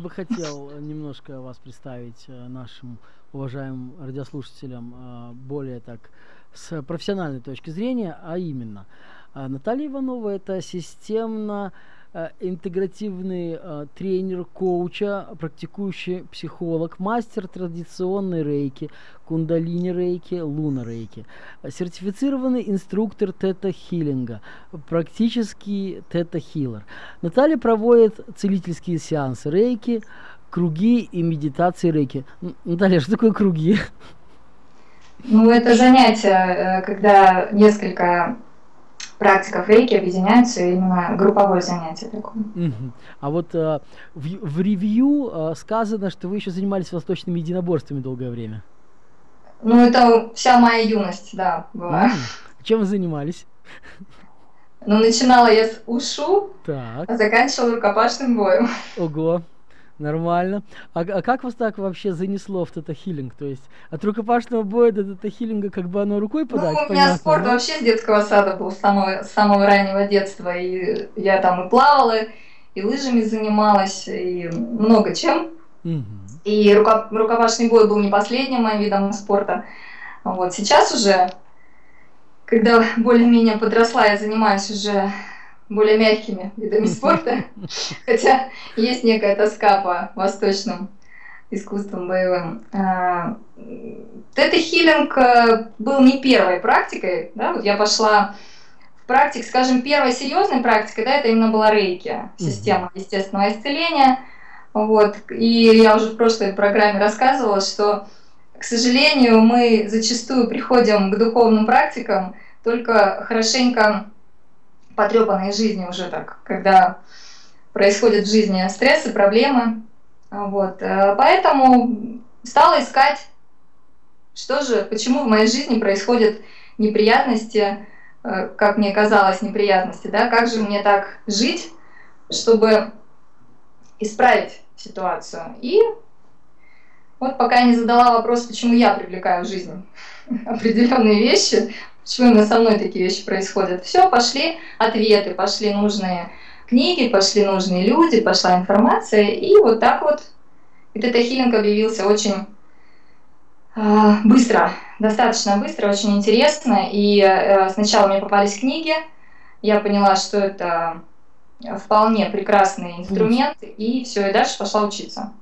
бы хотел немножко вас представить э, нашим уважаемым радиослушателям э, более так с профессиональной точки зрения, а именно Наталья Иванова это системно Э, интегративный э, тренер, коуча, практикующий психолог, мастер традиционной рейки, кундалини рейки, луна рейки, сертифицированный инструктор тета-хиллинга, практический тета-хиллер. Наталья проводит целительские сеансы рейки, круги и медитации рейки. Наталья, что такое круги? Ну, это занятие, э, когда несколько практиков рейки объединяются именно групповое занятие такое. А вот э, в, в ревью э, сказано, что вы еще занимались восточными единоборствами долгое время. Ну, это вся моя юность, да, была. Чем вы занимались? Ну, начинала я с ушу, так. а заканчивала рукопашным боем. Ого. Нормально. А, а как вас так вообще занесло в тета-хиллинг? То есть от рукопашного боя до тета-хиллинга как бы оно рукой подать? Ну, у меня понятно, спорт да? вообще с детского сада был, с самого, с самого раннего детства. И я там и плавала, и лыжами занималась, и много чем. Угу. И руко, рукопашный бой был не последним моим видом спорта. Вот сейчас уже, когда более-менее подросла, я занимаюсь уже более мягкими видами спорта, хотя есть некая тоска по восточным искусствам боевым. А, тета-хиллинг э, был не первой практикой, да, вот я пошла в практик, скажем, первой серьезной практикой, да, это именно была рейки, система естественного исцеления, вот, и я уже в прошлой программе рассказывала, что, к сожалению, мы зачастую приходим к духовным практикам только хорошенько потрепанной жизни уже так, когда происходят в жизни стрессы, проблемы. Вот. Э, поэтому стала искать, что же, почему в моей жизни происходят неприятности, э, как мне казалось, неприятности, да, как же мне так жить, чтобы исправить ситуацию. И вот пока я не задала вопрос, почему я привлекаю в жизнь определенные вещи, Почему именно со мной такие вещи происходят? Все, пошли ответы, пошли нужные книги, пошли нужные люди, пошла информация, и вот так вот этот хилинг объявился очень э, быстро, достаточно быстро, очень интересно. И э, сначала мне попались книги, я поняла, что это вполне прекрасный инструмент, и все, и дальше пошла учиться.